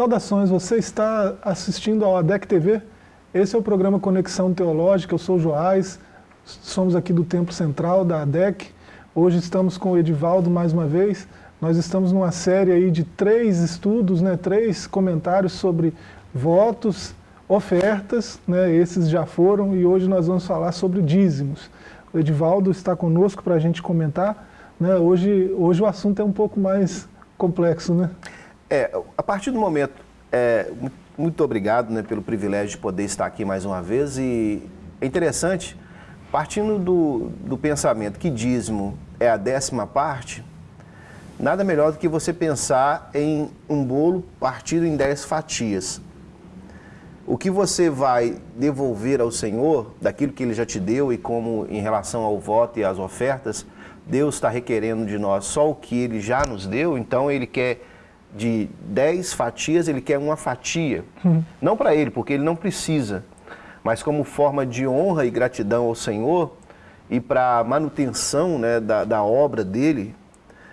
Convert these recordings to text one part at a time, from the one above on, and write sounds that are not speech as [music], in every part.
Saudações, você está assistindo ao ADEC TV? Esse é o programa Conexão Teológica, eu sou o Joás, somos aqui do Templo Central da ADEC. Hoje estamos com o Edivaldo mais uma vez. Nós estamos numa série aí de três estudos, né, três comentários sobre votos, ofertas, né, esses já foram, e hoje nós vamos falar sobre dízimos. O Edivaldo está conosco para a gente comentar. Né, hoje, hoje o assunto é um pouco mais complexo, né? É, a partir do momento, é, muito obrigado né, pelo privilégio de poder estar aqui mais uma vez e é interessante, partindo do, do pensamento que dízimo é a décima parte, nada melhor do que você pensar em um bolo partido em dez fatias. O que você vai devolver ao Senhor, daquilo que Ele já te deu e como em relação ao voto e às ofertas, Deus está requerendo de nós só o que Ele já nos deu, então Ele quer de 10 fatias, ele quer uma fatia. Uhum. Não para ele, porque ele não precisa, mas como forma de honra e gratidão ao Senhor e para manutenção né, da, da obra dele.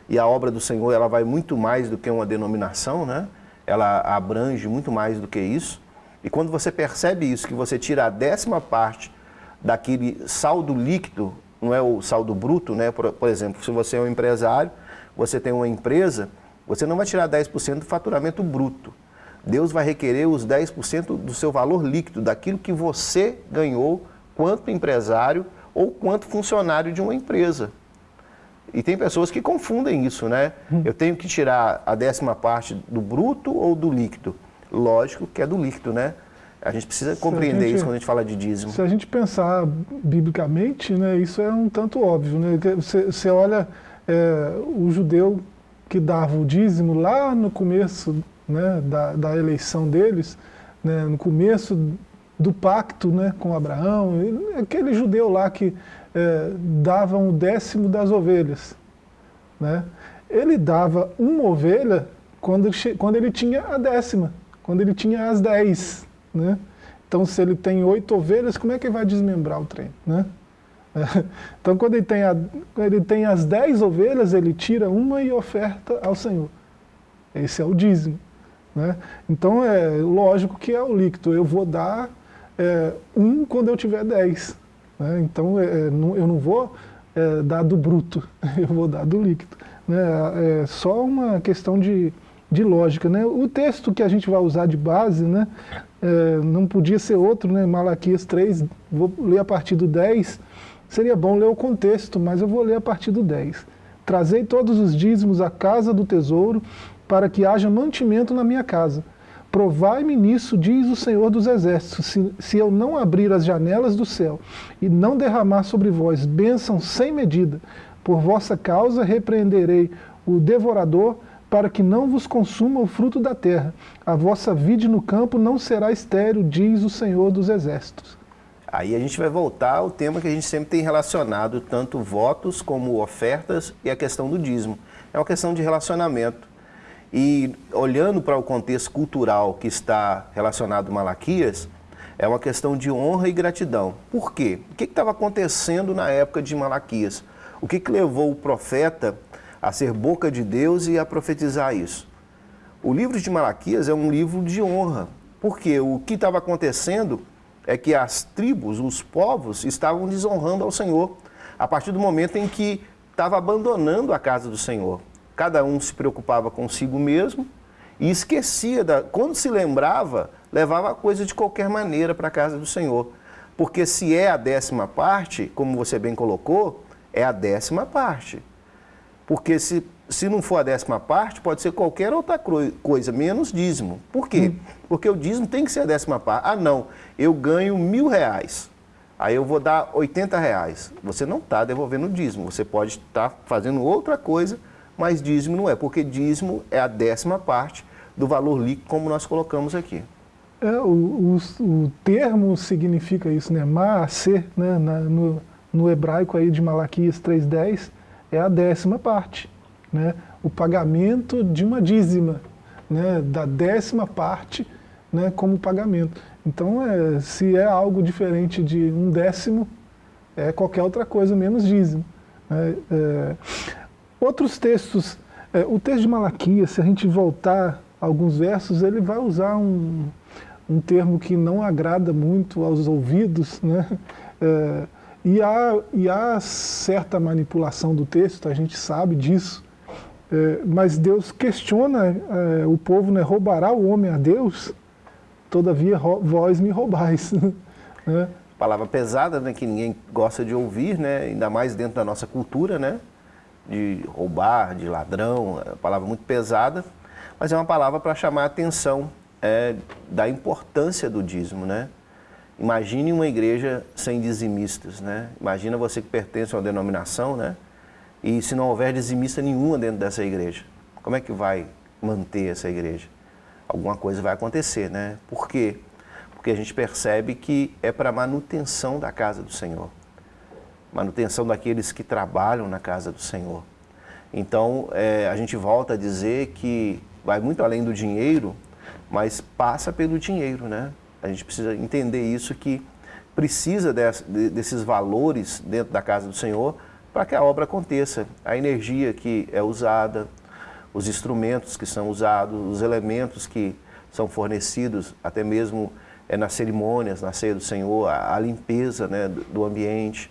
E a obra do Senhor ela vai muito mais do que uma denominação, né? ela abrange muito mais do que isso. E quando você percebe isso, que você tira a décima parte daquele saldo líquido, não é o saldo bruto, né? por, por exemplo, se você é um empresário, você tem uma empresa você não vai tirar 10% do faturamento bruto. Deus vai requerer os 10% do seu valor líquido, daquilo que você ganhou quanto empresário ou quanto funcionário de uma empresa. E tem pessoas que confundem isso, né? Hum. Eu tenho que tirar a décima parte do bruto ou do líquido? Lógico que é do líquido, né? A gente precisa compreender gente, isso quando a gente fala de dízimo. Se a gente pensar biblicamente, né, isso é um tanto óbvio. Né? Você, você olha é, o judeu que dava o dízimo lá no começo né, da, da eleição deles, né, no começo do pacto né, com Abraão, aquele judeu lá que é, dava um décimo das ovelhas. Né? Ele dava uma ovelha quando, quando ele tinha a décima, quando ele tinha as dez. Né? Então se ele tem oito ovelhas, como é que ele vai desmembrar o trem? Né? [laughs] Então, quando ele tem, a, ele tem as dez ovelhas, ele tira uma e oferta ao Senhor. Esse é o dízimo. Né? Então, é lógico que é o líquido. Eu vou dar é, um quando eu tiver dez. Né? Então, é, é eu não vou é, dar do bruto, [laughs] eu vou dar do líquido. Né? É só uma questão de, de lógica. Né? O texto que a gente vai usar de base, né, é, não podia ser outro, né? Malaquias 3, vou ler a partir do 10, Seria bom ler o contexto, mas eu vou ler a partir do 10. Trazei todos os dízimos à casa do tesouro, para que haja mantimento na minha casa. Provai-me nisso, diz o Senhor dos Exércitos, se, se eu não abrir as janelas do céu e não derramar sobre vós bênção sem medida, por vossa causa repreenderei o devorador, para que não vos consuma o fruto da terra. A vossa vide no campo não será estéril, diz o Senhor dos Exércitos. Aí a gente vai voltar ao tema que a gente sempre tem relacionado, tanto votos como ofertas e a questão do dízimo. É uma questão de relacionamento. E olhando para o contexto cultural que está relacionado a Malaquias, é uma questão de honra e gratidão. Por quê? O que estava acontecendo na época de Malaquias? O que, que levou o profeta a ser boca de Deus e a profetizar isso? O livro de Malaquias é um livro de honra, porque o que estava acontecendo é que as tribos, os povos, estavam desonrando ao Senhor a partir do momento em que estava abandonando a casa do Senhor. Cada um se preocupava consigo mesmo e esquecia, da, quando se lembrava, levava a coisa de qualquer maneira para a casa do Senhor. Porque se é a décima parte, como você bem colocou, é a décima parte. Porque se se não for a décima parte, pode ser qualquer outra coisa, menos dízimo. Por quê? Hum. Porque o dízimo tem que ser a décima parte. Ah, não, eu ganho mil reais, aí eu vou dar 80 reais. Você não está devolvendo o dízimo, você pode estar tá fazendo outra coisa, mas dízimo não é, porque dízimo é a décima parte do valor líquido, como nós colocamos aqui. É, o, o, o termo significa isso, né? Maaser, né? Na, no, no hebraico aí de Malaquias 3.10, é a décima parte né, o pagamento de uma dízima, né, da décima parte né, como pagamento. Então, é, se é algo diferente de um décimo, é qualquer outra coisa menos dízimo. Né, é, outros textos, é, o texto de Malaquias, se a gente voltar alguns versos, ele vai usar um, um termo que não agrada muito aos ouvidos, né? É, e, há, e há certa manipulação do texto, a gente sabe disso, é, mas Deus questiona é, o povo, né, roubará o homem a Deus? Todavia vós me roubais. [laughs] né? Palavra pesada, né, que ninguém gosta de ouvir, né, ainda mais dentro da nossa cultura, né, de roubar, de ladrão, é uma palavra muito pesada, mas é uma palavra para chamar a atenção é, da importância do dízimo, né? Imagine uma igreja sem dizimistas, né? Imagina você que pertence a uma denominação, né? E se não houver dizimista nenhuma dentro dessa igreja, como é que vai manter essa igreja? Alguma coisa vai acontecer, né? Por quê? Porque a gente percebe que é para manutenção da casa do Senhor. Manutenção daqueles que trabalham na casa do Senhor. Então, é, a gente volta a dizer que vai muito além do dinheiro, mas passa pelo dinheiro, né? A gente precisa entender isso, que precisa desse, desses valores dentro da casa do Senhor para que a obra aconteça. A energia que é usada, os instrumentos que são usados, os elementos que são fornecidos, até mesmo é, nas cerimônias, na ceia do Senhor, a, a limpeza né, do, do, ambiente,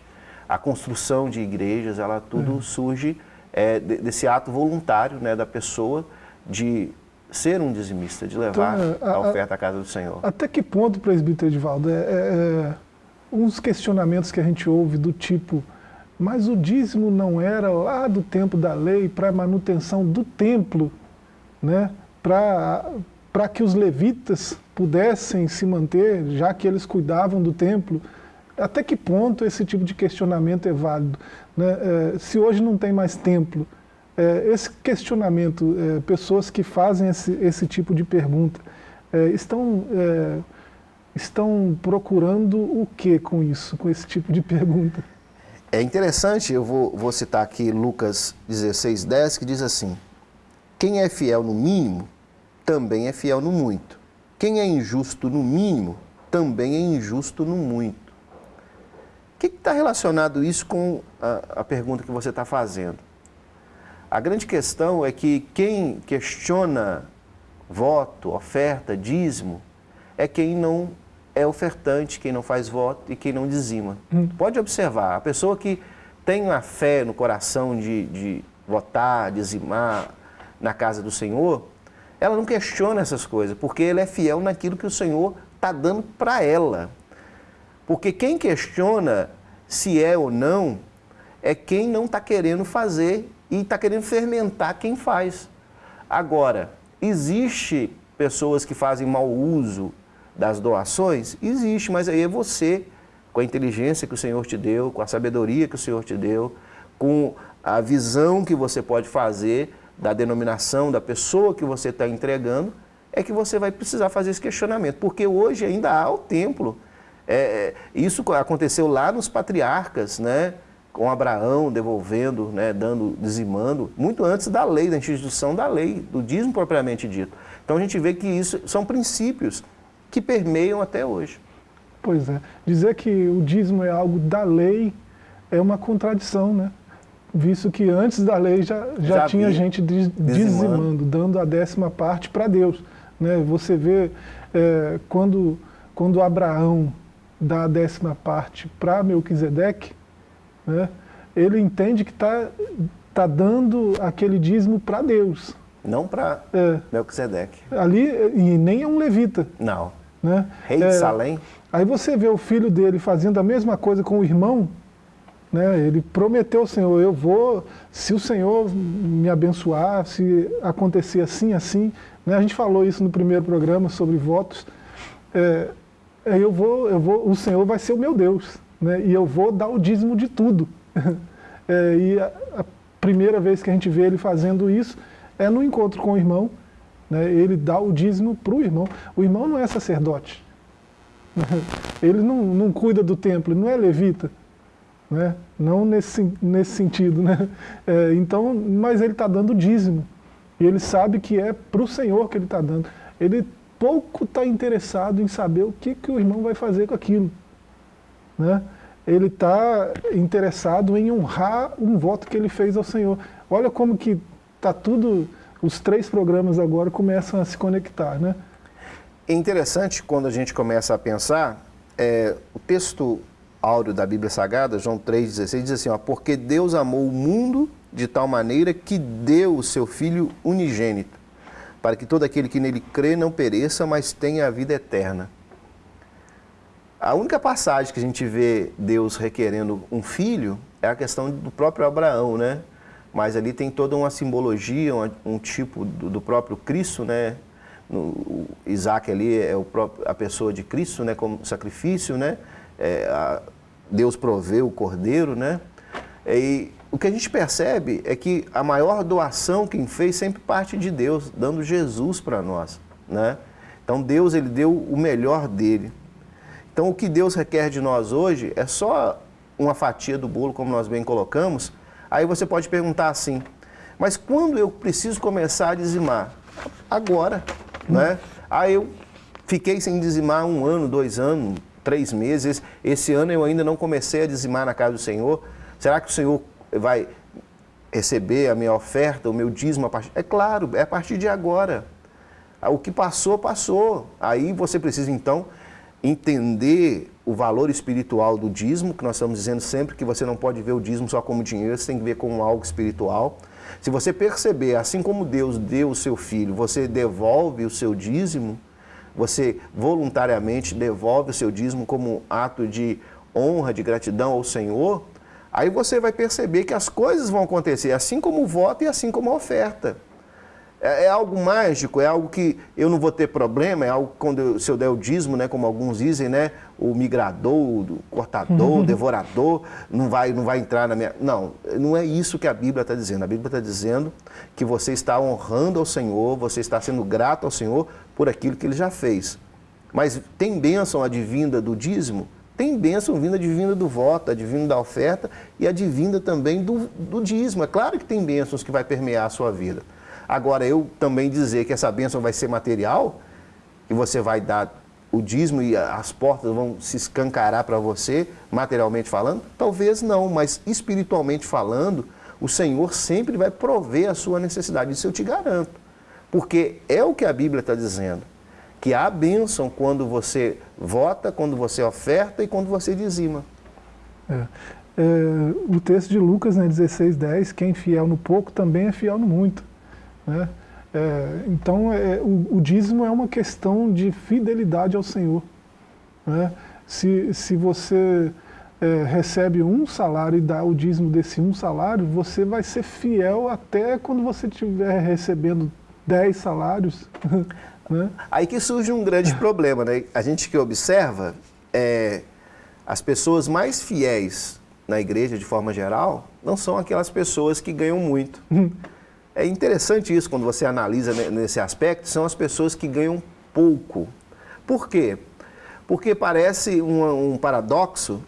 a construção de igrejas, ela tudo uhum. surge é, desse ato voluntário né, da pessoa de ser um dizimista, de levar então, a, a, oferta à casa do Senhor. Até que ponto, presbítero Edivaldo, é, é, é, uns questionamentos que a gente ouve do tipo, mas o dízimo não era lá do tempo da lei para manutenção do templo, né? para que os levitas pudessem se manter, já que eles cuidavam do templo. Até que ponto esse tipo de questionamento é válido? Né? É, se hoje não tem mais templo, é, esse questionamento, é, pessoas que fazem esse, esse tipo de pergunta, é, estão, é, estão procurando o que com isso, com esse tipo de [laughs] pergunta? É interessante, eu vou, vou citar aqui Lucas 16, 10, que diz assim, quem é fiel no mínimo, também é fiel no muito. Quem é injusto no mínimo, também é injusto no muito. O que está relacionado isso com a, a pergunta que você está fazendo? A grande questão é que quem questiona voto, oferta, dízimo, é quem não é ofertante, quem não faz voto e quem não dizima. Hum. Pode observar, a pessoa que tem a fé no coração de, de votar, dizimar na casa do Senhor, ela não questiona essas coisas, porque ela é fiel naquilo que o Senhor está dando para ela. Porque quem questiona se é ou não, é quem não está querendo fazer e está querendo fermentar quem faz. Agora, existe pessoas que fazem mau uso das doações? Existe, mas aí é você, com a inteligência que o Senhor te deu, com a sabedoria que o Senhor te deu, com a visão que você pode fazer da denominação, da pessoa que você está entregando, é que você vai precisar fazer esse questionamento. Porque hoje ainda há o templo. É, é isso aconteceu lá nos patriarcas, né? com Abraão devolvendo, né, dando, dizimando, muito antes da lei, da instituição da lei, do dízimo propriamente dito. Então a gente vê que isso são princípios que permeiam até hoje. Pois é. Dizer que o dízimo é algo da lei é uma contradição, né? Visto que antes da lei já, já, já tinha gente dizimando, dizimando, dando a décima parte para Deus. Né? Você vê é, quando, quando Abraão dá a décima parte para Melquisedeque, né, ele entende que está tá dando aquele dízimo para Deus. Não para é. Melquisedeque. Ali, e nem é um levita. Não. Né? Rei de é, Salém. Aí você vê o filho dele fazendo a mesma coisa com o irmão, né? ele prometeu ao Senhor, eu vou, se o Senhor me abençoar, se acontecer assim, assim, né? a gente falou isso no primeiro programa sobre votos, é, eu vou, eu vou, o Senhor vai ser o meu Deus né, e eu vou dar o dízimo de tudo. [laughs] é, e a, a, primeira vez que a gente vê ele fazendo isso é no encontro com o irmão, né, ele dá o dízimo para o irmão. O irmão não é sacerdote, [laughs] ele não, não cuida do templo, não é levita. Né? Não nesse, nesse sentido. Né? [laughs] É, então, mas ele está dando dízimo. E ele sabe que é para o Senhor que ele está dando. Ele pouco está interessado em saber o que, que o irmão vai fazer com aquilo né? ele está interessado em honrar um voto que ele fez ao Senhor. Olha como que está tudo, os três programas agora começam a se conectar, né? É interessante quando a gente começa a pensar, é, o texto áureo da Bíblia Sagrada, João 3,16, diz assim, ó, porque Deus amou o mundo de tal maneira que deu o seu Filho unigênito, para que todo aquele que nele crê não pereça, mas tenha a vida eterna. A única passagem que a gente vê Deus requerendo um filho é a questão do próprio Abraão, né? Mas ali tem toda uma simbologia, um, tipo do, do, próprio Cristo, né? No, Isaac ali é o próprio, a pessoa de Cristo, né? Como sacrifício, né? É, a, Deus proveu o cordeiro, né? E o que a gente percebe é que a maior doação quem fez sempre parte de Deus, dando Jesus para nós, né? Então Deus ele deu o melhor dele. Então, o que Deus requer de nós hoje é só uma fatia do bolo, como nós bem colocamos. Aí você pode perguntar assim, mas quando eu preciso começar a dizimar? Agora, hum. né? Aí eu fiquei sem dizimar um ano, dois anos, três meses. Esse ano eu ainda não comecei a dizimar na casa do Senhor. Será que o Senhor vai receber a minha oferta, o meu dízimo a partir... É claro, é a partir de agora. O que passou, passou. Aí você precisa, então, entender o valor espiritual do dízimo, que nós estamos dizendo sempre que você não pode ver o dízimo só como dinheiro, você tem que ver como algo espiritual. Se você perceber, assim como Deus deu o seu filho, você devolve o seu dízimo, você voluntariamente devolve o seu dízimo como ato de honra, de gratidão ao Senhor, aí você vai perceber que as coisas vão acontecer, assim como o voto e assim como a oferta. É, é, algo mágico, é algo que eu não vou ter problema, é algo quando eu, se eu der o dízimo, né, como alguns dizem, né, o migrador, o cortador, o devorador, não vai, não vai entrar na minha... Não, não é isso que a Bíblia está dizendo. A Bíblia está dizendo que você está honrando ao Senhor, você está sendo grato ao Senhor por aquilo que Ele já fez. Mas tem bênção advinda do dízimo? Tem bênção vinda advinda do voto, advinda da oferta e advinda também do, do dízimo. É claro que tem bênçãos que vai permear a sua vida. Agora, eu também dizer que essa bênção vai ser material, e você vai dar o dízimo e as portas vão se escancarar para você, materialmente falando? Talvez não, mas espiritualmente falando, o Senhor sempre vai prover a sua necessidade, isso eu te garanto. Porque é o que a Bíblia está dizendo, que há bênção quando você vota, quando você oferta e quando você dizima. É. É, o texto de Lucas, né, 16, 10, quem é fiel no pouco também é fiel no muito. Né? É, então, é, o, o, dízimo é uma questão de fidelidade ao Senhor. Né? Se, se você é, recebe um salário e dá o dízimo desse um salário, você vai ser fiel até quando você estiver recebendo dez salários. [laughs] né? Aí que surge um grande problema. Né? A gente que observa, é, as pessoas mais fiéis na igreja, de forma geral, não são aquelas pessoas que ganham muito. [laughs] É interessante isso quando você analisa nesse aspecto, são as pessoas que ganham pouco. Por quê? Porque parece um, um paradoxo.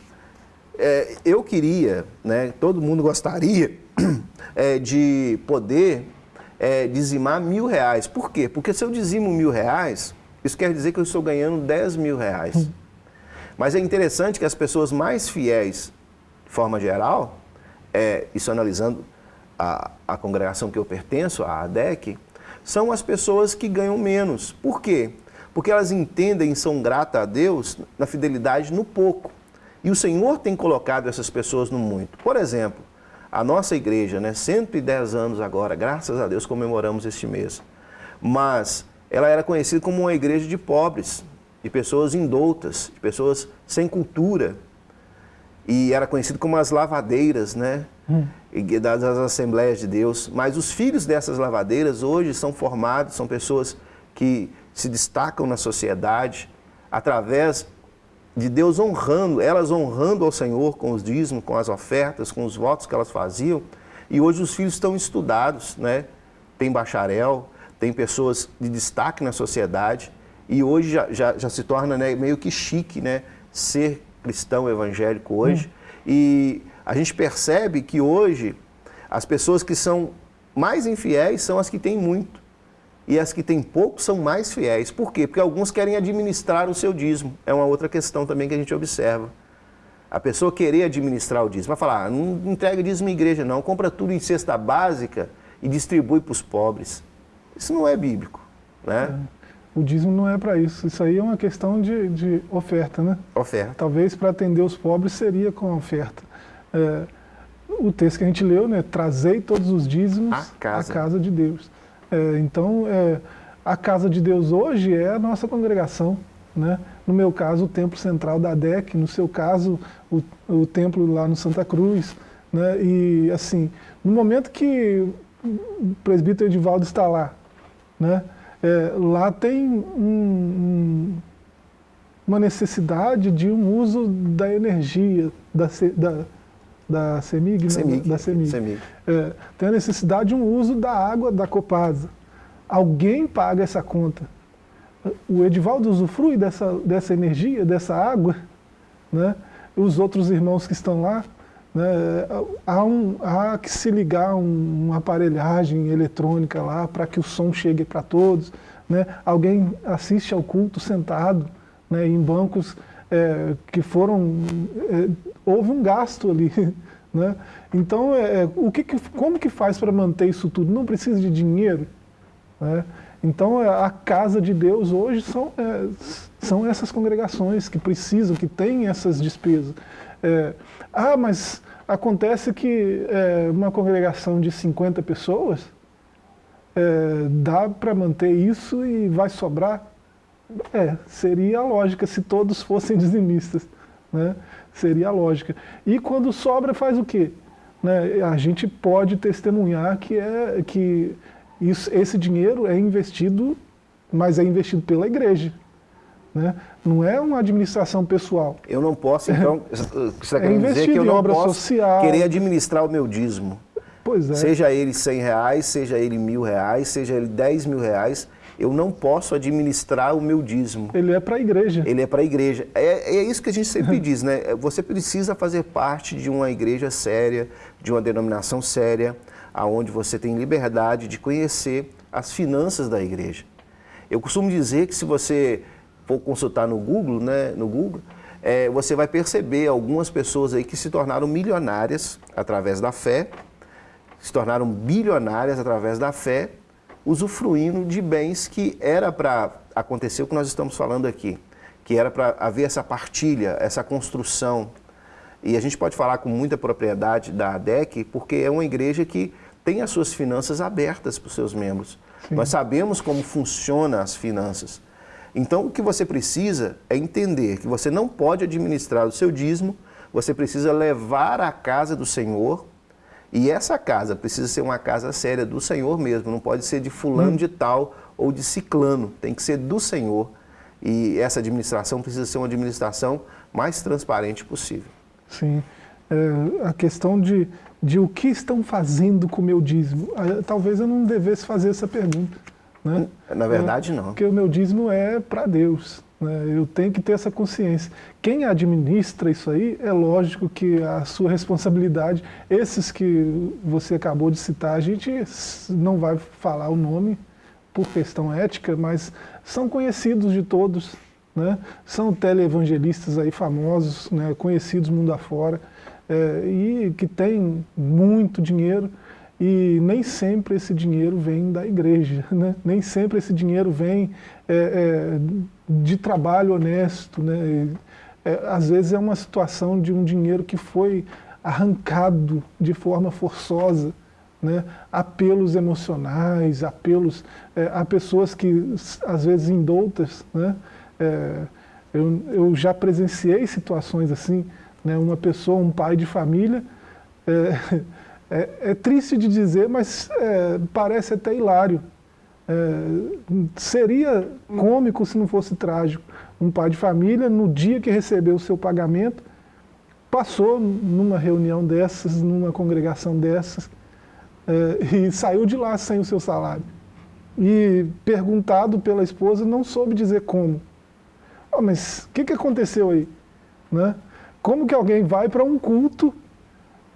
É, eu queria, né, todo mundo gostaria [coughs] é, de poder é, dizimar mil reais. Por quê? Porque se eu dizimo mil reais, isso quer dizer que eu estou ganhando 10 mil reais. Hum. Mas é interessante que as pessoas mais fiéis, de forma geral, é, isso analisando a, a congregação que eu pertenço, a ADEC, são as pessoas que ganham menos. Por quê? Porque elas entendem e são gratas a Deus na fidelidade no pouco. E o Senhor tem colocado essas pessoas no muito. Por exemplo, a nossa igreja, né, 110 anos agora, graças a Deus comemoramos este mês. Mas ela era conhecida como uma igreja de pobres, de pessoas indoutas, de pessoas sem cultura. E era conhecida como as lavadeiras, né? Hum das Assembleias de Deus, mas os filhos dessas lavadeiras hoje são formados, são pessoas que se destacam na sociedade através de Deus honrando, elas honrando ao Senhor com os dízimos, com as ofertas, com os votos que elas faziam. E hoje os filhos estão estudados, né? tem bacharel, tem pessoas de destaque na sociedade e hoje já, já, já se torna né, meio que chique né, ser cristão evangélico hoje. Hum. E a gente percebe que hoje as pessoas que são mais infiéis são as que têm muito. E as que têm pouco são mais fiéis. Por quê? Porque alguns querem administrar o seu dízimo. É uma outra questão também que a gente observa. A pessoa querer administrar o dízimo. Vai falar, ah, não entrega dízimo em igreja não, compra tudo em cesta básica e distribui para os pobres. Isso não é bíblico. Né? É. O dízimo não é para isso. Isso aí é uma questão de, de oferta, né? Oferta. Talvez para atender os pobres seria com a oferta. É, o texto que a gente leu, né? Trazei todos os dízimos à casa, à casa de Deus. É, então, é, a casa de Deus hoje é a nossa congregação. Né? No meu caso, o templo central da DEC, no seu caso, o, o templo lá no Santa Cruz. Né? E assim, no momento que o presbítero Edivaldo está lá, né? É, lá tem um, um, uma necessidade de um uso da energia da, da, da CEMIG, CEMIG, né? da CEMIG. CEMIG. É, tem a necessidade de um uso da água da Copasa. Alguém paga essa conta. O Edivaldo usufrui dessa, dessa energia, dessa água, né? os outros irmãos que estão lá, né? há, um, há que se ligar um, uma aparelhagem eletrônica lá para que o som chegue para todos. Né? Alguém assiste ao culto sentado né, em bancos é, que foram... É, houve um gasto ali. [laughs] Né? Então, é, é o que, como que faz para manter isso tudo? Não precisa de dinheiro? Né? Então, é, a casa de Deus hoje são, é, são essas congregações que precisam, que têm essas despesas. É, ah, mas acontece que é, uma congregação de 50 pessoas é, dá para manter isso e vai sobrar? É, seria a lógica se todos fossem dizimistas. Né? Seria a lógica. E quando sobra, faz o quê? Né? A gente pode testemunhar que, é, que isso, esse dinheiro é investido, mas é investido pela igreja. Né? Não é uma administração pessoal. Eu não posso, então, [laughs] você está querendo é dizer que eu não posso social. querer administrar o meu dízimo. Pois é. Seja ele 100 reais, seja ele mil reais, seja ele 10 mil reais, eu não posso administrar o meu dízimo. Ele é para a igreja. Ele é para a igreja. É, é isso que a gente sempre [laughs] diz, né? Você precisa fazer parte de uma igreja séria, de uma denominação séria, aonde você tem liberdade de conhecer as finanças da igreja. Eu costumo dizer que se você for consultar no Google, né, no Google, é, você vai perceber algumas pessoas aí que se tornaram milionárias através da fé, se tornaram bilionárias através da fé, usufruindo de bens que era para acontecer o que nós estamos falando aqui, que era para haver essa partilha, essa construção. E a gente pode falar com muita propriedade da ADEC, porque é uma igreja que tem as suas finanças abertas para os seus membros. Sim. Nós sabemos como funcionam as finanças. Então, o que você precisa é entender que você não pode administrar o seu dízimo, você precisa levar a casa do Senhor, e essa casa precisa ser uma casa séria do Senhor mesmo, não pode ser de fulano hum. de tal ou de ciclano, tem que ser do Senhor. E essa administração precisa ser uma administração mais transparente possível. Sim. É, a questão de, de o que estão fazendo com o meu dízimo, talvez eu não devesse fazer essa pergunta. Né? Na verdade, é, não. Porque o meu dízimo é para Deus. Né? Eu tenho que ter essa consciência. Quem administra isso aí, é lógico que a sua responsabilidade, esses que você acabou de citar, a gente não vai falar o nome por questão ética, mas são conhecidos de todos. Né? São teleevangelistas aí famosos, né? conhecidos mundo afora, é, e que têm muito dinheiro, e nem sempre esse dinheiro vem da igreja, [laughs] né? nem sempre esse dinheiro vem é, é, de trabalho honesto. Né? É, às vezes é uma situação de um dinheiro que foi arrancado de forma forçosa, né? apelos emocionais, apelos é, a pessoas que às vezes indoutas. Né? É, eu, eu já presenciei situações assim, né? uma pessoa, um pai de família, [laughs] é, é, triste de dizer, mas é, parece até hilário. É, seria cômico se não fosse trágico. Um pai de família, no dia que recebeu o seu pagamento, passou numa reunião dessas, numa congregação dessas, é, e saiu de lá sem o seu salário. E perguntado pela esposa, não soube dizer como. Oh, mas o que, que aconteceu aí? Né? Como que alguém vai para um culto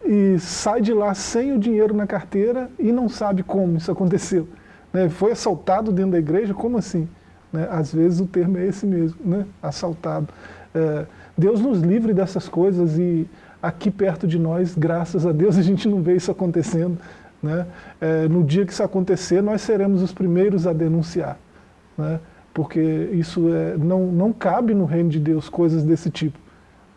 e sai de lá sem o dinheiro na carteira e não sabe como isso aconteceu. Né? Foi assaltado dentro da igreja? Como assim? Né? Às vezes o termo é esse mesmo, né? assaltado. É, Deus nos livre dessas coisas e aqui perto de nós, graças a Deus, [laughs] a gente não vê isso acontecendo. Né? É, no dia que isso acontecer, nós seremos os primeiros a denunciar. Né? Porque isso é, não, não cabe no reino de Deus coisas desse tipo.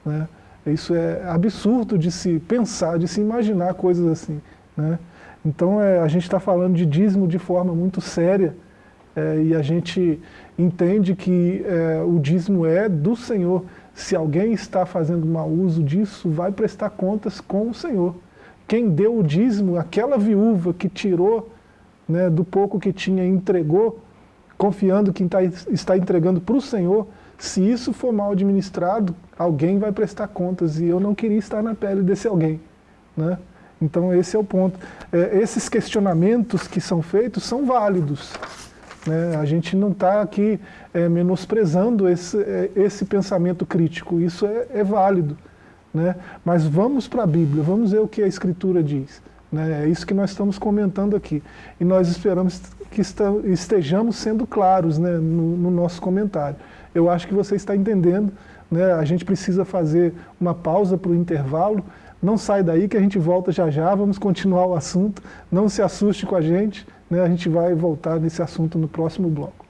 Né? Isso é absurdo de se pensar, de se imaginar coisas assim. Né? Então é, a gente está falando de dízimo de forma muito séria é, e a gente entende que é, o dízimo é do Senhor. Se alguém está fazendo mau uso disso, vai prestar contas com o Senhor. Quem deu o dízimo, aquela viúva que tirou né, do pouco que tinha e entregou, confiando que tá, está entregando para o Senhor, se isso for mal administrado, alguém vai prestar contas e eu não queria estar na pele desse alguém. Né? Então esse é o ponto. É, esses questionamentos que são feitos são válidos. Né? A gente não está aqui é, menosprezando esse, é, esse pensamento crítico, isso é, é válido. Né? Mas vamos para a Bíblia, vamos ver o que a Escritura diz. Né? É isso que nós estamos comentando aqui. E nós esperamos que estejamos sendo claros né, no, no nosso comentário. Eu acho que você está entendendo, né? a gente precisa fazer uma pausa para o intervalo, não sai daí que a gente volta já já, vamos continuar o assunto, não se assuste com a gente, né? a gente vai voltar nesse assunto no próximo bloco.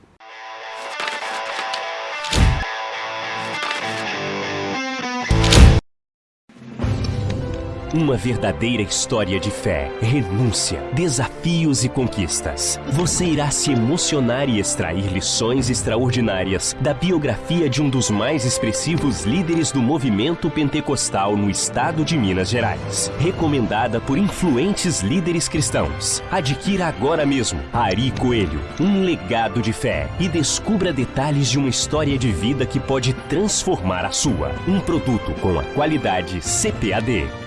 Uma verdadeira história de fé, renúncia, desafios e conquistas. Você irá se emocionar e extrair lições extraordinárias da biografia de um dos mais expressivos líderes do movimento pentecostal no estado de Minas Gerais. Recomendada por influentes líderes cristãos. Adquira agora mesmo Ari Coelho, um legado de fé e descubra detalhes de uma história de vida que pode transformar a sua. Um produto com a qualidade CPAD.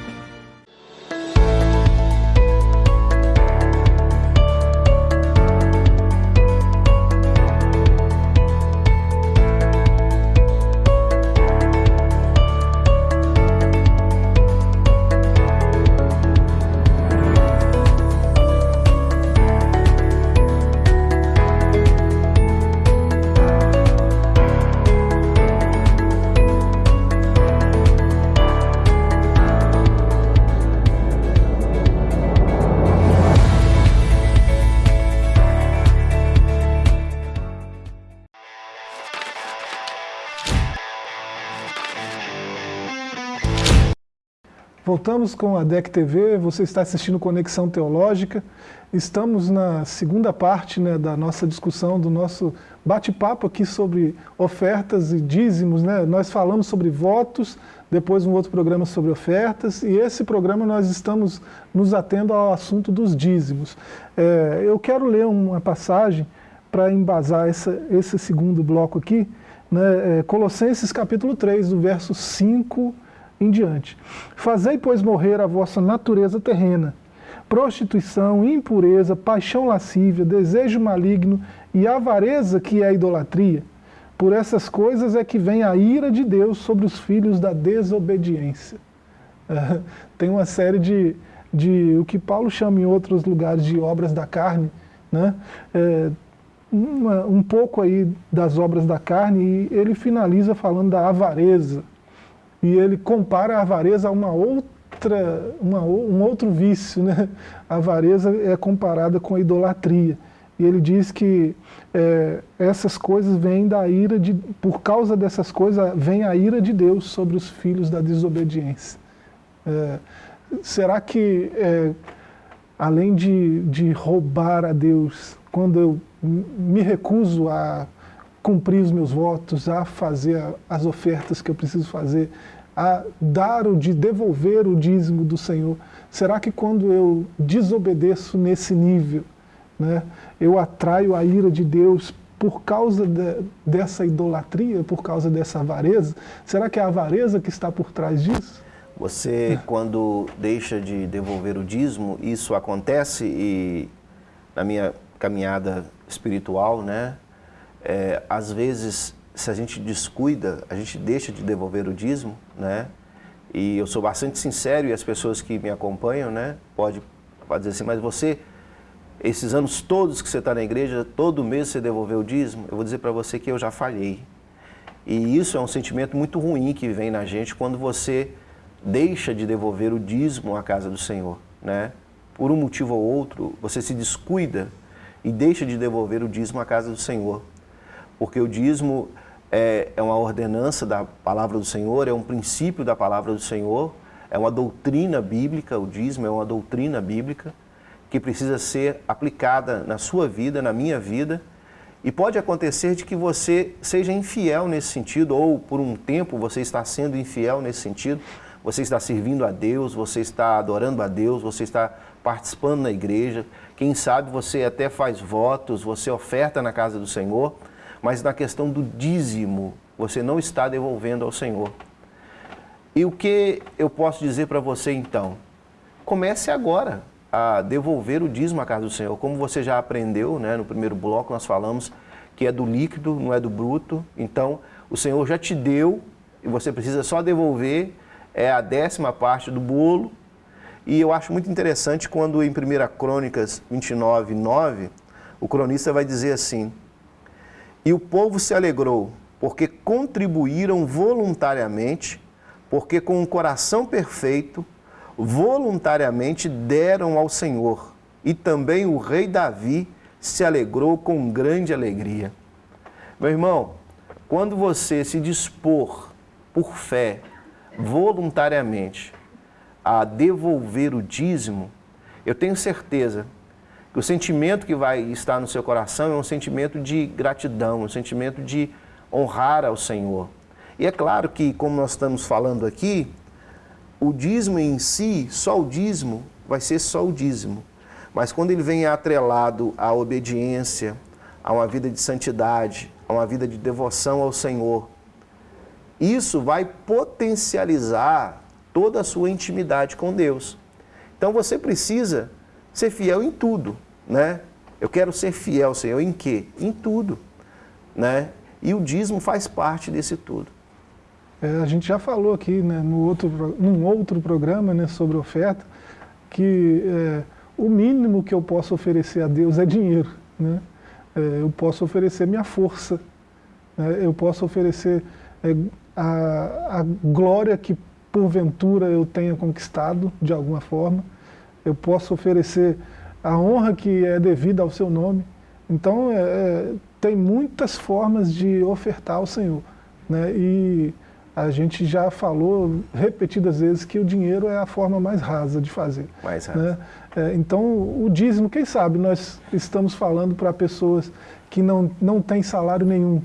Voltamos com a DEC TV, você está assistindo Conexão Teológica. Estamos na segunda parte né, da nossa discussão, do nosso bate-papo aqui sobre ofertas e dízimos. Né? Nós falamos sobre votos, depois um outro programa sobre ofertas, e esse programa nós estamos nos atendo ao assunto dos dízimos. É, eu quero ler uma passagem para embasar essa, esse segundo bloco aqui, né? é, Colossenses capítulo 3, do verso 5 em diante. Fazei, pois, morrer a vossa natureza terrena, prostituição, impureza, paixão lascívia, desejo maligno e avareza, que é a idolatria. Por essas coisas é que vem a ira de Deus sobre os filhos da desobediência. [laughs] Tem uma série de, de, o que Paulo chama em outros lugares de obras da carne, né? É, uma, um pouco aí das obras da carne, e ele finaliza falando da avareza, e ele compara a avareza a uma outra, uma, um outro vício. Né? A avareza é comparada com a idolatria. E ele diz que é, essas coisas vêm da ira, de, por causa dessas coisas, vem a ira de Deus sobre os filhos da desobediência. É, será que, é, além de, de roubar a Deus, quando eu me recuso a cumprir os meus votos, a fazer as ofertas que eu preciso fazer, a dar o de devolver o dízimo do Senhor. Será que quando eu desobedeço nesse nível, né, eu atraio a ira de Deus por causa de, dessa idolatria, por causa dessa avareza? Será que é a avareza que está por trás disso? Você, quando deixa de devolver o dízimo, isso acontece e na minha caminhada espiritual, né, é, às vezes, se a gente descuida, a gente deixa de devolver o dízimo, né? E eu sou bastante sincero e as pessoas que me acompanham, né, pode, pode dizer assim, mas você, esses anos todos que você está na igreja, todo mês você devolveu o dízimo, eu vou dizer para você que eu já falhei. E isso é um sentimento muito ruim que vem na gente quando você deixa de devolver o dízimo à casa do Senhor, né? por um motivo ou outro, você se descuida e deixa de devolver o dízimo à casa do Senhor. Porque o dízimo é, é uma ordenança da palavra do Senhor, é um princípio da palavra do Senhor, é uma doutrina bíblica, o dízimo é uma doutrina bíblica que precisa ser aplicada na sua vida, na minha vida, e pode acontecer de que você seja infiel nesse sentido, ou por um tempo você está sendo infiel nesse sentido, você está servindo a Deus, você está adorando a Deus, você está participando na igreja, quem sabe você até faz votos, você oferta na casa do Senhor, mas na questão do dízimo, você não está devolvendo ao Senhor. E o que eu posso dizer para você então? Comece agora a devolver o dízimo à casa do Senhor. Como você já aprendeu, né, no primeiro bloco nós falamos que é do líquido, não é do bruto. Então, o Senhor já te deu e você precisa só devolver é a décima parte do bolo. E eu acho muito interessante quando em 1 Crônicas 29, 9, o cronista vai dizer assim, E o povo se alegrou, porque contribuíram voluntariamente, porque com um coração perfeito voluntariamente deram ao Senhor. E também o rei Davi se alegrou com grande alegria. Meu irmão, quando você se dispor por fé, voluntariamente, a devolver o dízimo, eu tenho certeza o sentimento que vai estar no seu coração é um sentimento de gratidão, um sentimento de honrar ao Senhor. E é claro que, como nós estamos falando aqui, o dízimo em si, só o dízimo, vai ser só o dízimo. Mas quando ele vem atrelado à obediência, a uma vida de santidade, a uma vida de devoção ao Senhor, isso vai potencializar toda a sua intimidade com Deus. Então você precisa ser fiel em tudo, né? Eu quero ser fiel, Senhor, em quê? Em tudo, né? E o dízimo faz parte desse tudo. É, a gente já falou aqui né, no outro, num outro programa né, sobre oferta, que é, o mínimo que eu posso oferecer a Deus é dinheiro. Né? É, eu posso oferecer minha força, né? eu posso oferecer é, a, a glória que porventura eu tenha conquistado de alguma forma, eu posso oferecer a honra que é devida ao seu nome. Então, é, é tem muitas formas de ofertar ao Senhor. Né? E a gente já falou repetidas vezes que o dinheiro é a forma mais rasa de fazer. Mais rasa. Né? É, então, o dízimo, quem sabe, nós estamos falando para pessoas que não, não têm salário nenhum.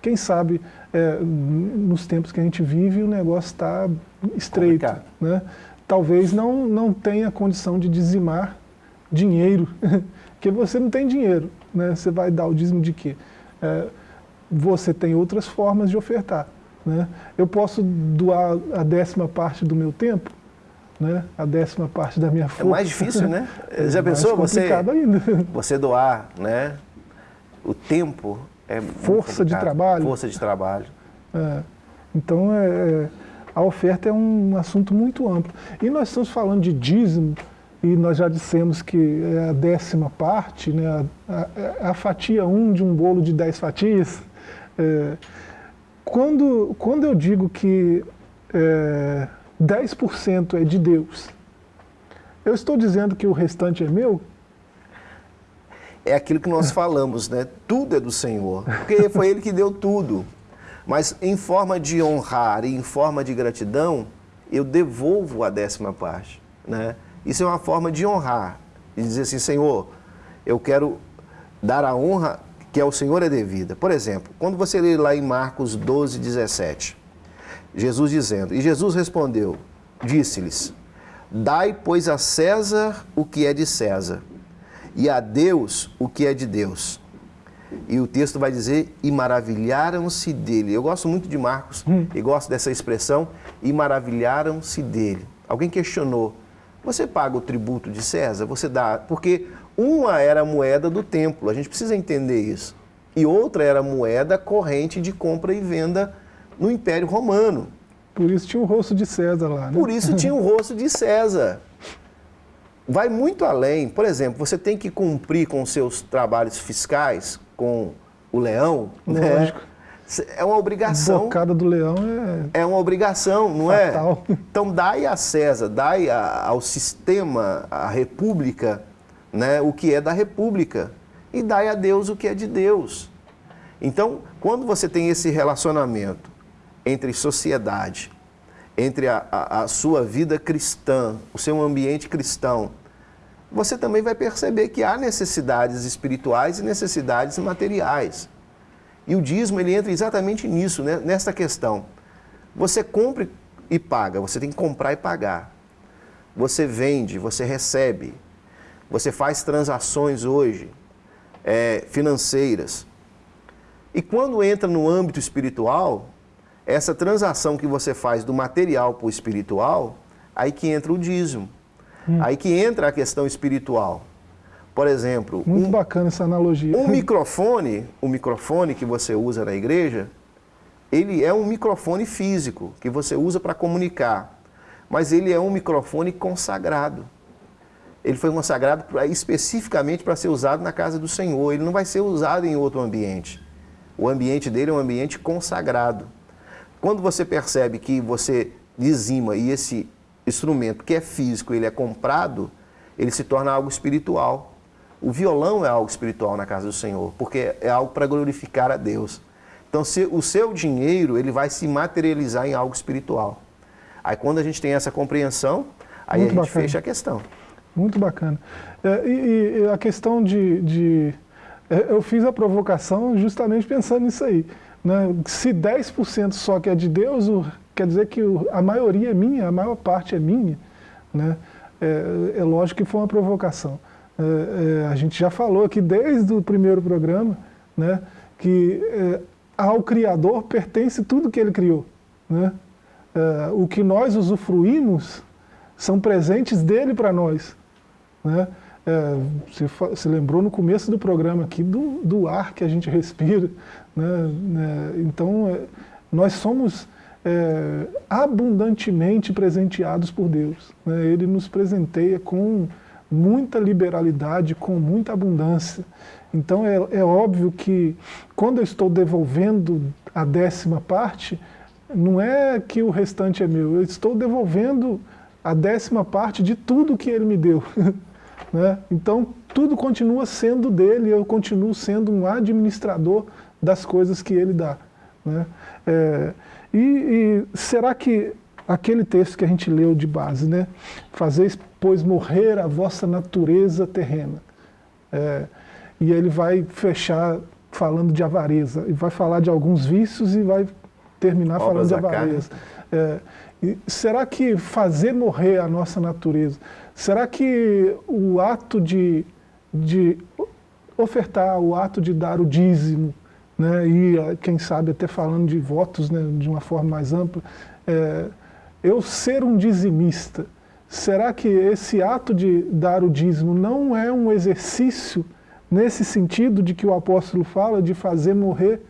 Quem sabe, é, nos tempos que a gente vive, o negócio está estreito. Né? Talvez não, não tenha condição de dizimar dinheiro, [laughs] porque você não tem dinheiro. Né? Você vai dar o dízimo de quê? É, você tem outras formas de ofertar. Né? Eu posso doar a décima parte do meu tempo, né? a décima parte da minha força. É mais difícil, né? [laughs] É Já pensou você, ainda. [laughs] você doar né? o tempo? É força de trabalho. Força de trabalho. É. Então, é, é, a oferta é um assunto muito amplo. E nós estamos falando de dízimo, e nós já dissemos que é a décima parte, né, a, a, a fatia 1 um de um bolo de 10 fatias. É, quando, quando eu digo que é, 10% é de Deus, eu estou dizendo que o restante é meu? É aquilo que nós falamos, né? Tudo é do Senhor, porque foi Ele que deu tudo. Mas em forma de honrar e em forma de gratidão, eu devolvo a décima parte, né? Isso é uma forma de honrar, de dizer assim, Senhor, eu quero dar a honra que ao Senhor é devida. Por exemplo, quando você lê lá em Marcos 12, 17, Jesus dizendo, e Jesus respondeu, disse-lhes, dai, pois, a César o que é de César, e a Deus o que é de Deus. E o texto vai dizer, e maravilharam-se dele. Eu gosto muito de Marcos hum. e gosto dessa expressão, e maravilharam-se dele. Alguém questionou, você paga o tributo de César? Você dá, porque uma era a moeda do templo, a gente precisa entender isso. E outra era a moeda corrente de compra e venda no Império Romano. Por isso tinha o rosto de César lá, né? Por isso tinha o [laughs] rosto de César. Vai muito além. Por exemplo, você tem que cumprir com seus trabalhos fiscais com o leão, né? Lógico. Né? É uma obrigação. Bocada do leão é. É uma obrigação, não é? fatal. é? Então dai a César, dai a, ao sistema, à república, né, o que é da república. E dai a Deus o que é de Deus. Então, quando você tem esse relacionamento entre sociedade, entre a, a, a sua vida cristã, o seu ambiente cristão, você também vai perceber que há necessidades espirituais e necessidades materiais. E o dízimo ele entra exatamente nisso, né? nessa questão. Você compra e paga, você tem que comprar e pagar. Você vende, você recebe. Você faz transações hoje é, financeiras. E quando entra no âmbito espiritual, essa transação que você faz do material para o espiritual, aí que entra o dízimo. Hum. Aí que entra a questão espiritual. Por exemplo... Muito um, bacana essa analogia. Um microfone, o microfone que você usa na igreja, ele é um microfone físico, que você usa para comunicar. Mas ele é um microfone consagrado. Ele foi consagrado pra, especificamente para ser usado na casa do Senhor. Ele não vai ser usado em outro ambiente. O ambiente dele é um ambiente consagrado. Quando você percebe que você dizima e esse instrumento que é físico, ele é comprado, ele se torna algo espiritual. O violão é algo espiritual na casa do Senhor, porque é algo para glorificar a Deus. Então, se, o seu dinheiro ele vai se materializar em algo espiritual. Aí, quando a gente tem essa compreensão, aí Muito a gente bacana. fecha a questão. Muito bacana. É, e, e, a questão de, de... É, eu fiz a provocação justamente pensando nisso aí. Né? Se 10% só que é de Deus, quer dizer que a maioria é minha, a maior parte é minha. Né? É, é lógico que foi uma provocação. É, é, a gente já falou aqui desde o primeiro programa né, que é, ao Criador pertence tudo que Ele criou. Né? É, o que nós usufruímos são presentes dele para nós. Né? É, você, você, lembrou no começo do programa aqui do, do ar que a gente respira. Né? né então, nós somos é, abundantemente presenteados por Deus. Né? Ele nos presenteia com muita liberalidade, com muita abundância. Então é, é óbvio que quando eu estou devolvendo a décima parte, não é que o restante é meu, eu estou devolvendo a décima parte de tudo que ele me deu. [laughs] né? Então tudo continua sendo dele, eu continuo sendo um administrador das coisas que ele dá. Né? É, e, e, será que aquele texto que a gente leu de base, né? Fazeis, pois, morrer a vossa natureza terrena. É, e ele vai fechar falando de avareza, e vai falar de alguns vícios e vai terminar Obras falando de avareza. É, será que fazer morrer a nossa natureza, será que o ato de, de ofertar, o ato de dar o dízimo, né, e ah, quem sabe até falando de votos né, de uma forma mais ampla, é, eu ser um dizimista, será que esse ato de dar o dízimo não é um exercício nesse sentido de que o apóstolo fala de fazer morrer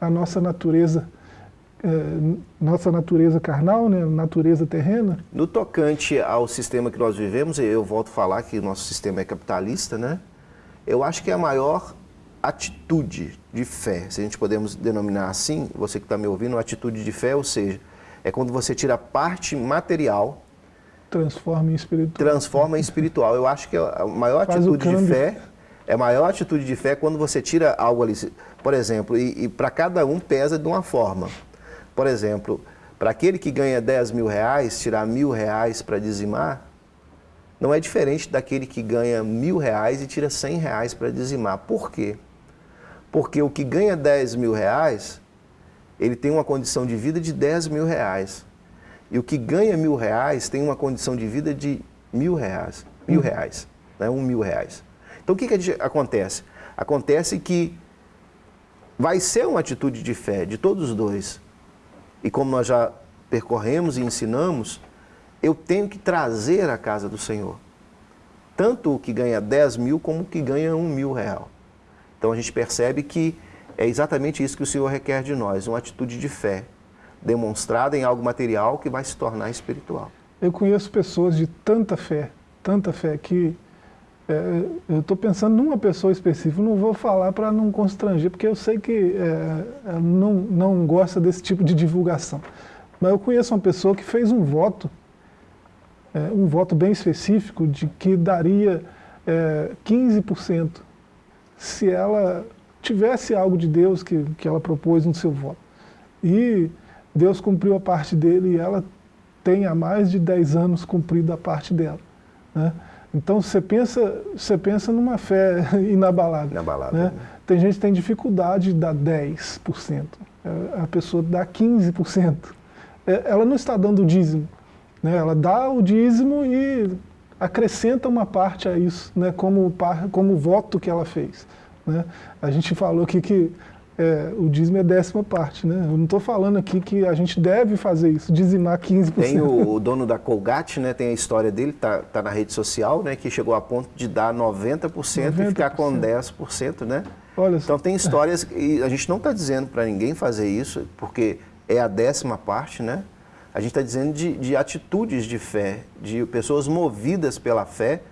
a nossa natureza é, nossa natureza carnal, né, natureza terrena? No tocante ao sistema que nós vivemos, eu volto a falar que o nosso sistema é capitalista, né? Eu acho que é a maior atitude de fé, se a gente podemos denominar assim, você que está me ouvindo, atitude de fé, ou seja, é quando você tira a parte material transforma em espiritual. Transforma em espiritual. Eu acho que a maior Faz atitude de fé é a maior atitude de fé quando você tira algo ali, por exemplo, e, e para cada um pesa de uma forma. Por exemplo, para aquele que ganha 10 mil reais, tirar mil reais para dizimar, não é diferente daquele que ganha mil reais e tira 100 reais para dizimar. Por quê? Porque o que ganha 10 mil reais, ele tem uma condição de vida de 10 mil reais. E o que ganha mil reais tem uma condição de vida de mil reais. Mil hum. reais, né? um mil reais. Então o que, que acontece? Acontece que vai ser uma atitude de fé de todos os dois. E como nós já percorremos e ensinamos, eu tenho que trazer à casa do Senhor. Tanto o que ganha 10 mil como o que ganha um mil real. Então a gente percebe que é exatamente isso que o Senhor requer de nós, uma atitude de fé, demonstrada em algo material que vai se tornar espiritual. Eu conheço pessoas de tanta fé, tanta fé, que É, eu estou pensando numa pessoa específica, não vou falar para não constranger, porque eu sei que é, não, não gosta desse tipo de divulgação. Mas eu conheço uma pessoa que fez um voto, é, um voto bem específico, de que daria é, 15% se ela tivesse algo de Deus que, que ela propôs no seu voto. E Deus cumpriu a parte dele e ela tem há mais de 10 anos cumprido a parte dela. Né? Então você pensa, você pensa numa fé [laughs] inabalável. Inabalável. Né? Né? Tem gente que tem dificuldade de dar 10%, é, a pessoa dá 15%. É, ela não está dando o dízimo, né? ela dá o dízimo e acrescenta uma parte a isso, né? como, como voto que ela fez. Né? A gente falou aqui que é, o dízimo é décima parte, né? Eu não estou falando aqui que a gente deve fazer isso, dizimar 15%. Tem o, o dono da Colgate, né? Tem a história dele, tá, tá na rede social, né? Que chegou a ponto de dar 90%, 90%. e ficar com 10%, né? Olha então tem histórias, e a gente não está dizendo para ninguém fazer isso, porque é a décima parte, né? A gente está dizendo de, de atitudes de fé, de pessoas movidas pela fé,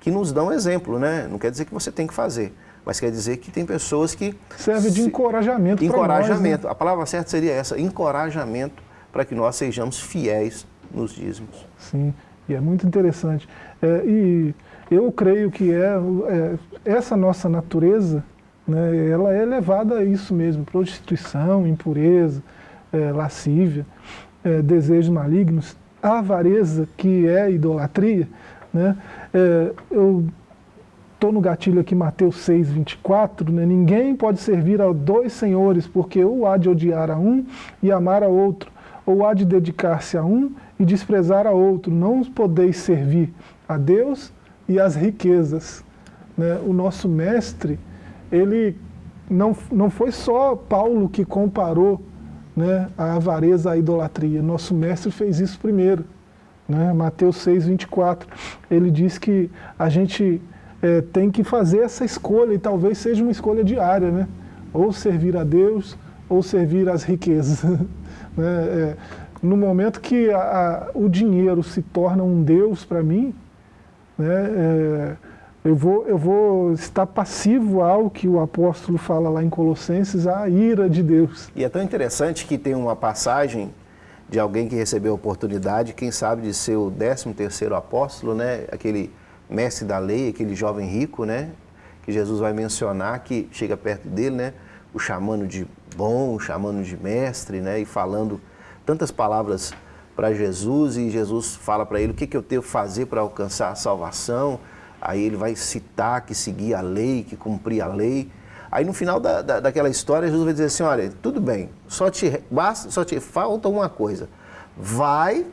que nos dão exemplo, né? Não quer dizer que você tem que fazer mas quer dizer que tem pessoas que... Serve de encorajamento Encorajamento. Nós, né? A palavra certa seria essa, encorajamento para que nós sejamos fiéis nos dízimos. Sim, e é muito interessante. É, e eu creio que é, é, essa nossa natureza, né, ela é levada a isso mesmo, prostituição, impureza, é, lascívia, é, desejos malignos, avareza, que é idolatria. Né, é, eu estou no gatilho aqui, Mateus 6, 24, né? ninguém pode servir a dois senhores, porque ou há de odiar a um e amar a outro, ou há de dedicar-se a um e desprezar a outro. Não podeis servir a Deus e às riquezas. Né? O nosso mestre, ele não, não foi só Paulo que comparou né, a avareza à idolatria. Nosso mestre fez isso primeiro. Né? Mateus 6, 24. Ele diz que a gente é, tem que fazer essa escolha, e talvez seja uma escolha diária, né? ou servir a Deus, ou servir às riquezas. [laughs] né? é, no momento que a, a, o dinheiro se torna um Deus para mim, né, é, eu, vou, eu vou estar passivo ao que o apóstolo fala lá em Colossenses, a ira de Deus. E é tão interessante que tem uma passagem de alguém que recebeu a oportunidade, quem sabe de ser o 13 terceiro apóstolo, né? aquele mestre da lei, aquele jovem rico, né? Que Jesus vai mencionar, que chega perto dele, né? O chamando de bom, o chamando de mestre, né? E falando tantas palavras para Jesus e Jesus fala para ele o que, que eu tenho que fazer para alcançar a salvação. Aí ele vai citar que seguia a lei, que cumpria a lei. Aí no final da, da, daquela história, Jesus vai dizer assim, olha, tudo bem, só te, basta, só te falta uma coisa. Vai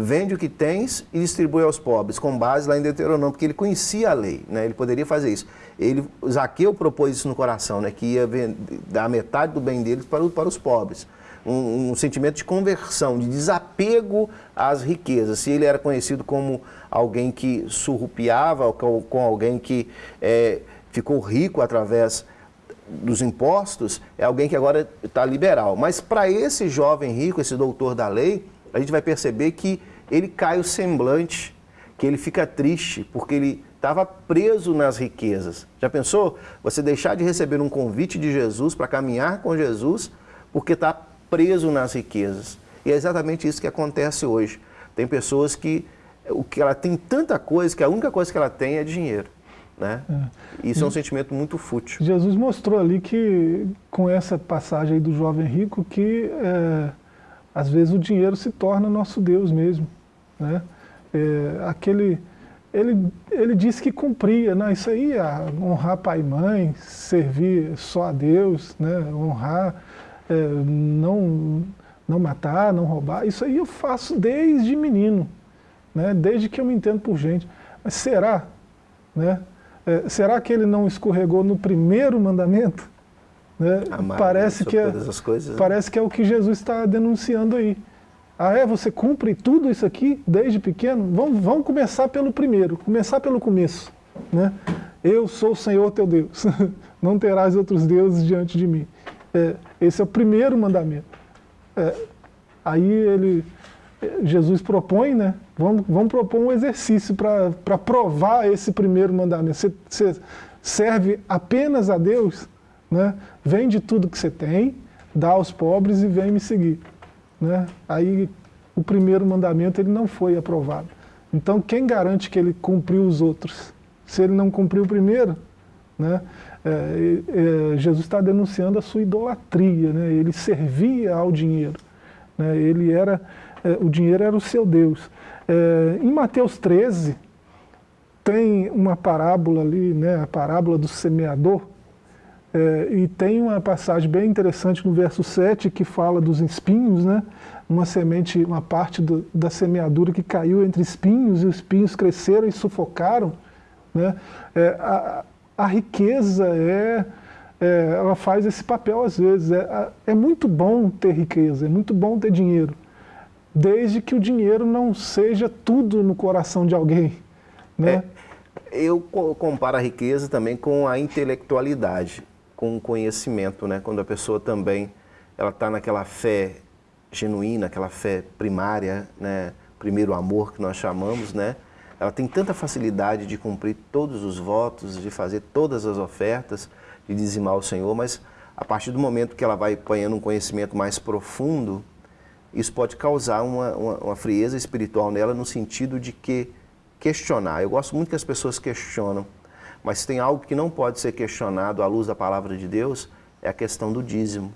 vende o que tens e distribui aos pobres, com base lá em Deuteronômio, porque ele conhecia a lei, né? ele poderia fazer isso. Ele, Zaqueu propôs isso no coração, né? que ia dar metade do bem dele para, para os pobres. Um, um, sentimento de conversão, de desapego às riquezas. Se ele era conhecido como alguém que surrupiava, com, com alguém que é, ficou rico através dos impostos, é alguém que agora está liberal. Mas para esse jovem rico, esse doutor da lei, a gente vai perceber que ele cai o semblante, que ele fica triste, porque ele estava preso nas riquezas. Já pensou? Você deixar de receber um convite de Jesus para caminhar com Jesus, porque está preso nas riquezas. E é exatamente isso que acontece hoje. Tem pessoas que, o que ela tem tanta coisa, que a única coisa que ela tem é dinheiro. Né? É. Isso é um sentimento muito fútil. Jesus mostrou ali que, com essa passagem do jovem rico, que é, às vezes o dinheiro se torna nosso Deus mesmo. Né? É, aquele, ele, ele disse que cumpria, né? isso aí, é honrar pai e mãe, servir só a Deus, né? honrar, é, não, não matar, não roubar, isso aí eu faço desde menino, né? desde que eu me entendo por gente. Mas será? Né? É, será que ele não escorregou no primeiro mandamento? Né? parece, que é, coisas, né? parece que é o que Jesus está denunciando aí. Ah é, você cumpre tudo isso aqui desde pequeno? Vamos, vamos começar pelo primeiro, começar pelo começo. Né? Eu sou o Senhor teu Deus, [laughs] não terás outros deuses diante de mim. É, esse é o primeiro mandamento. É, aí ele, Jesus propõe, né, Vamos, vamos propor um exercício para provar esse primeiro mandamento. Você, você serve apenas a Deus, né? vende tudo que você tem, dá aos pobres e vem me seguir. Né? Aí o primeiro mandamento ele não foi aprovado. Então quem garante que ele cumpriu os outros? Se ele não cumpriu o primeiro, né? É, é, Jesus está denunciando a sua idolatria, né? ele servia ao dinheiro, né? ele era, é, o dinheiro era o seu Deus. É, em Mateus 13, tem uma parábola ali, né? a parábola do semeador, é, e tem uma passagem bem interessante no verso 7 que fala dos espinhos, né? uma semente, uma parte do, da semeadura que caiu entre espinhos, e os espinhos cresceram e sufocaram. Né? É, a, a riqueza é, é, ela faz esse papel às vezes. É, é muito bom ter riqueza, é muito bom ter dinheiro, desde que o dinheiro não seja tudo no coração de alguém. Né? É, eu comparo a riqueza também com a intelectualidade com conhecimento, né? Quando a pessoa também ela está naquela fé genuína, aquela fé primária, né? Primeiro amor que nós chamamos, né? Ela tem tanta facilidade de cumprir todos os votos, de fazer todas as ofertas, de dizimar o Senhor, mas a partir do momento que ela vai apanhando um conhecimento mais profundo, isso pode causar uma, uma, uma frieza espiritual nela no sentido de que questionar. Eu gosto muito que as pessoas questionam mas tem algo que não pode ser questionado à luz da palavra de Deus, é a questão do dízimo.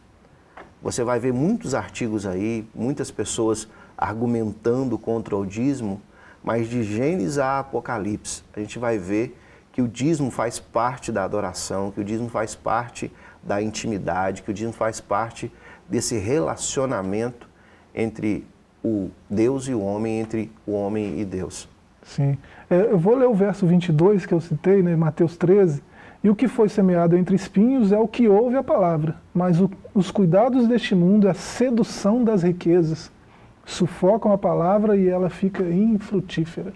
Você vai ver muitos artigos aí, muitas pessoas argumentando contra o dízimo, mas de Gênesis a Apocalipse, a gente vai ver que o dízimo faz parte da adoração, que o dízimo faz parte da intimidade, que o dízimo faz parte desse relacionamento entre o Deus e o homem, entre o homem e Deus. Sim. É, eu vou ler o verso 22 que eu citei, né, Mateus 13. E o que foi semeado entre espinhos é o que ouve a palavra, mas o, os cuidados deste mundo, a sedução das riquezas, sufocam a palavra e ela fica infrutífera.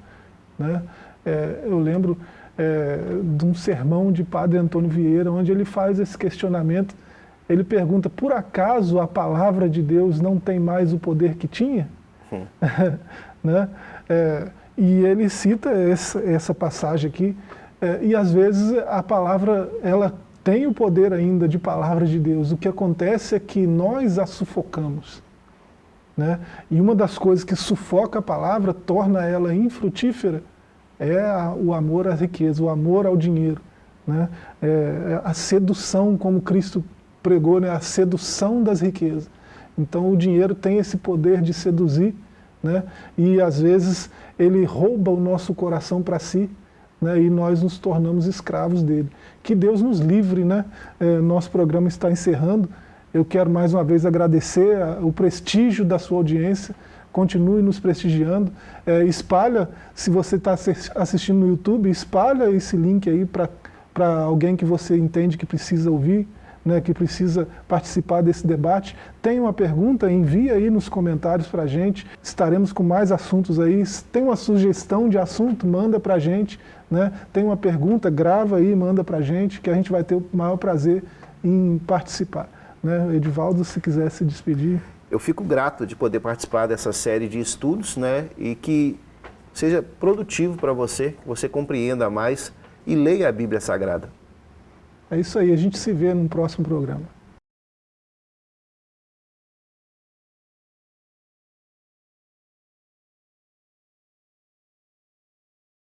Né? É, eu lembro é, de um sermão de padre Antônio Vieira, onde ele faz esse questionamento. Ele pergunta, por acaso a palavra de Deus não tem mais o poder que tinha? Hum. [laughs] né? É, e ele cita essa, passagem aqui, é, e às vezes a palavra, ela tem o poder ainda de palavra de Deus. O que acontece é que nós a sufocamos. Né? E uma das coisas que sufoca a palavra, torna ela infrutífera, é a, o amor à riqueza, o amor ao dinheiro. Né? É, é a sedução, como Cristo pregou, né? a sedução das riquezas. Então o dinheiro tem esse poder de seduzir, né? e às vezes ele rouba o nosso coração para si, né, e nós nos tornamos escravos dele. Que Deus nos livre, né? É, nosso programa está encerrando. Eu quero mais uma vez agradecer o prestígio da sua audiência. Continue nos prestigiando. É, espalha, se você está assistindo no YouTube, espalha esse link aí para alguém que você entende que precisa ouvir né, que precisa participar desse debate. Tem uma pergunta, envia aí nos comentários para a gente, estaremos com mais assuntos aí. Tem uma sugestão de assunto, manda para a gente. Né? Tem uma pergunta, grava aí, manda para a gente, que a gente vai ter o maior prazer em participar. Né? Edivaldo, se quiser se despedir. Eu fico grato de poder participar dessa série de estudos né? e que seja produtivo para você, que você compreenda mais e leia a Bíblia Sagrada. É isso aí, a gente se vê no próximo programa.